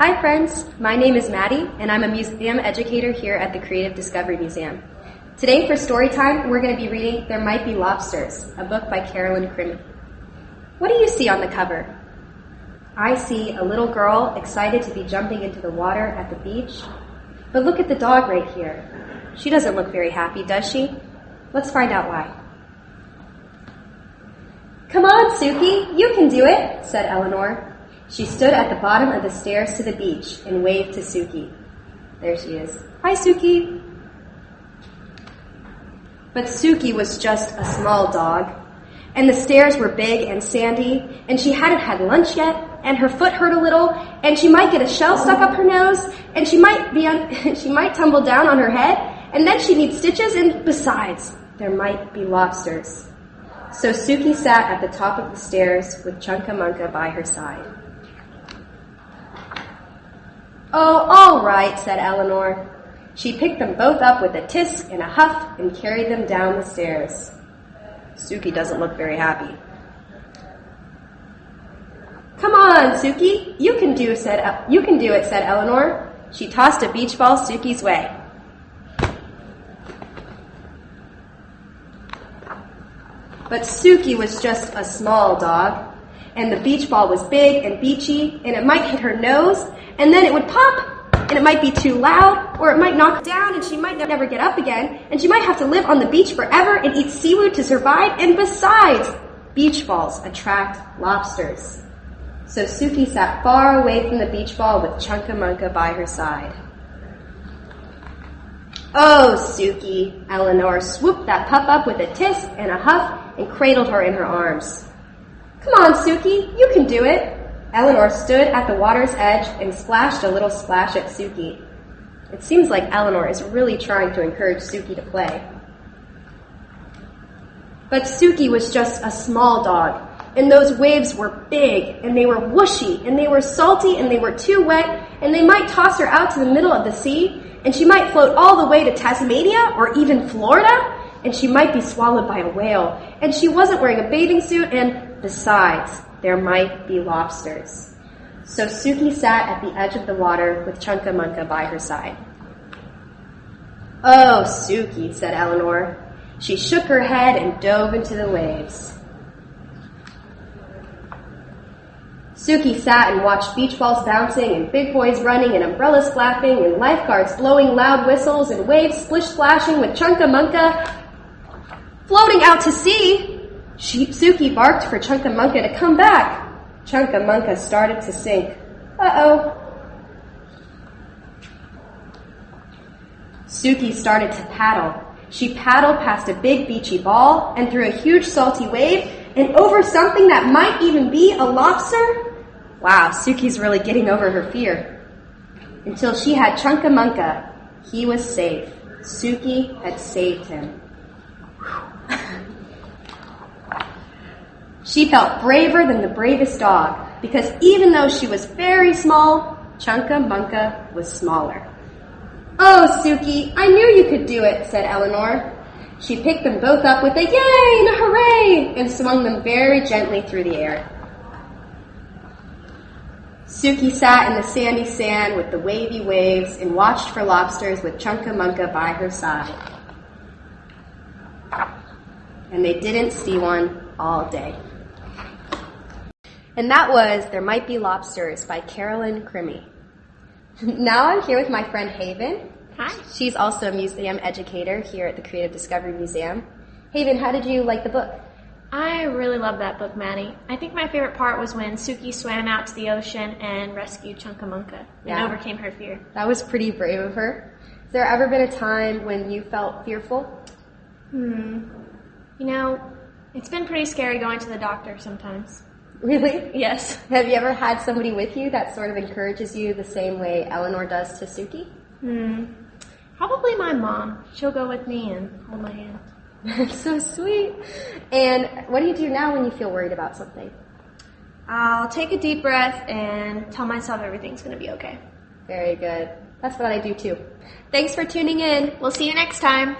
Hi friends, my name is Maddie and I'm a museum educator here at the Creative Discovery Museum. Today for story time, we're going to be reading There Might Be Lobsters, a book by Carolyn Crimi. What do you see on the cover? I see a little girl excited to be jumping into the water at the beach. But look at the dog right here. She doesn't look very happy, does she? Let's find out why. Come on, Suki, you can do it, said Eleanor. She stood at the bottom of the stairs to the beach and waved to Suki. There she is. Hi, Suki. But Suki was just a small dog, and the stairs were big and sandy, and she hadn't had lunch yet, and her foot hurt a little, and she might get a shell stuck up her nose, and she might be on, she might tumble down on her head, and then she needs stitches, and besides, there might be lobsters. So Suki sat at the top of the stairs with Chunka Munka by her side. Oh, all right, said Eleanor. She picked them both up with a tisk and a huff and carried them down the stairs. Suki doesn't look very happy. Come on, Suki, you can do said you can do it, said Eleanor. She tossed a beach ball Suki's way. But Suki was just a small dog, and the beach ball was big and beachy, and it might hit her nose, and then it would pop, and it might be too loud, or it might knock down, and she might never get up again, and she might have to live on the beach forever and eat seaweed to survive, and besides, beach balls attract lobsters. So Suki sat far away from the beach ball with Chunka by her side. Oh, Suki, Eleanor swooped that pup up with a tisk and a huff and cradled her in her arms. Come on, Suki, you can do it. Eleanor stood at the water's edge and splashed a little splash at Suki. It seems like Eleanor is really trying to encourage Suki to play. But Suki was just a small dog, and those waves were big, and they were whooshy, and they were salty, and they were too wet, and they might toss her out to the middle of the sea, and she might float all the way to Tasmania or even Florida, and she might be swallowed by a whale, and she wasn't wearing a bathing suit, and besides, there might be lobsters. So Suki sat at the edge of the water with Chunka Munka by her side. Oh, Suki, said Eleanor. She shook her head and dove into the waves. Suki sat and watched beach balls bouncing and big boys running and umbrellas flapping and lifeguards blowing loud whistles and waves splish splashing with Chunka Munka floating out to sea. Suki barked for Chunka Munka to come back. Chunka Munka started to sink. Uh-oh. Suki started to paddle. She paddled past a big beachy ball and through a huge salty wave and over something that might even be a lobster. Wow, Suki's really getting over her fear. Until she had Chunka Munka. He was safe. Suki had saved him. She felt braver than the bravest dog because even though she was very small, Chunka Munka was smaller. Oh, Suki, I knew you could do it, said Eleanor. She picked them both up with a yay and a hooray and swung them very gently through the air. Suki sat in the sandy sand with the wavy waves and watched for lobsters with Chunka Munka by her side. And they didn't see one all day. And that was There Might Be Lobsters by Carolyn Crimi. now I'm here with my friend Haven. Hi. She's also a museum educator here at the Creative Discovery Museum. Haven, how did you like the book? I really love that book, Maddie. I think my favorite part was when Suki swam out to the ocean and rescued Chunkamunka and yeah. overcame her fear. That was pretty brave of her. Has there ever been a time when you felt fearful? Hmm. You know, it's been pretty scary going to the doctor sometimes. Really? Yes. Have you ever had somebody with you that sort of encourages you the same way Eleanor does to Suki? Hmm. Probably my mom. She'll go with me and hold my hand. That's so sweet. And what do you do now when you feel worried about something? I'll take a deep breath and tell myself everything's going to be okay. Very good. That's what I do too. Thanks for tuning in. We'll see you next time.